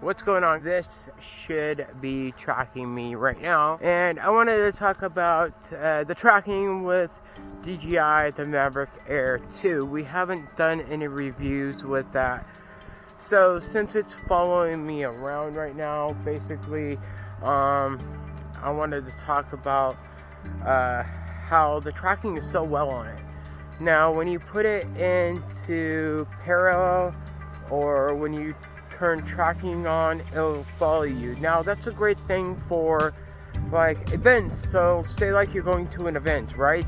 what's going on? This should be tracking me right now. And I wanted to talk about uh, the tracking with DJI the Mavic Air 2 we haven't done any reviews with that. So since it's following me around right now basically um, I wanted to talk about uh, how the tracking is so well on it. Now when you put it into parallel or when you turn tracking on, it'll follow you. Now that's a great thing for like events. So say like you're going to an event, right?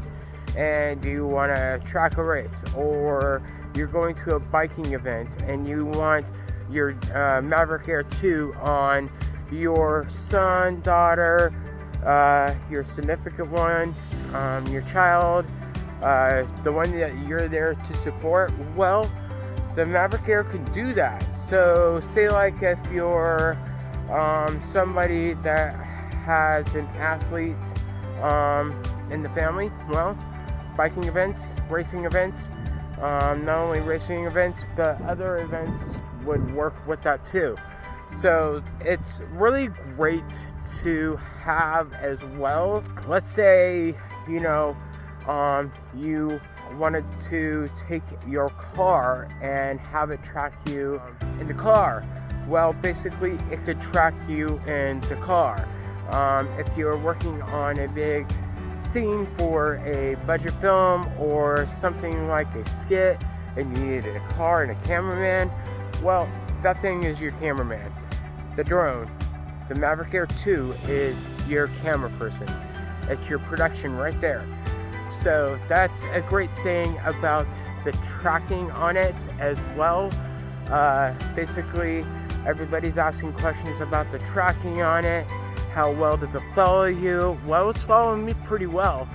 And you want to track a race or you're going to a biking event and you want your uh, Mavic Air 2 on your son, daughter, uh, your significant one, um, your child, uh, the one that you're there to support, well, the Maverick Air can do that. So say like if you're um, somebody that has an athlete um, in the family, well, biking events, racing events, um, not only racing events, but other events would work with that too. So it's really great to have as well. Let's say, you know, um, you wanted to take your car and have it track you in the car. Well, basically, it could track you in the car. Um, if you're working on a big scene for a budget film or something like a skit and you needed a car and a cameraman, well, that thing is your cameraman. The drone, the Maverick Air 2 is your camera person. It's your production right there. So that's a great thing about the tracking on it as well. Uh, basically, everybody's asking questions about the tracking on it. How well does it follow you? Well, it's following me pretty well.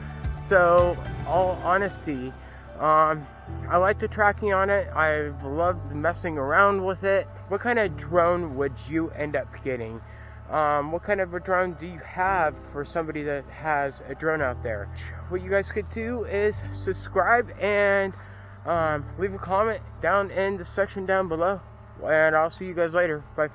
So, all honesty, um, I like the tracking on it. I've loved messing around with it. What kind of drone would you end up getting? Um, what kind of a drone do you have for somebody that has a drone out there? What you guys could do is subscribe and um, leave a comment down in the section down below. And I'll see you guys later. Bye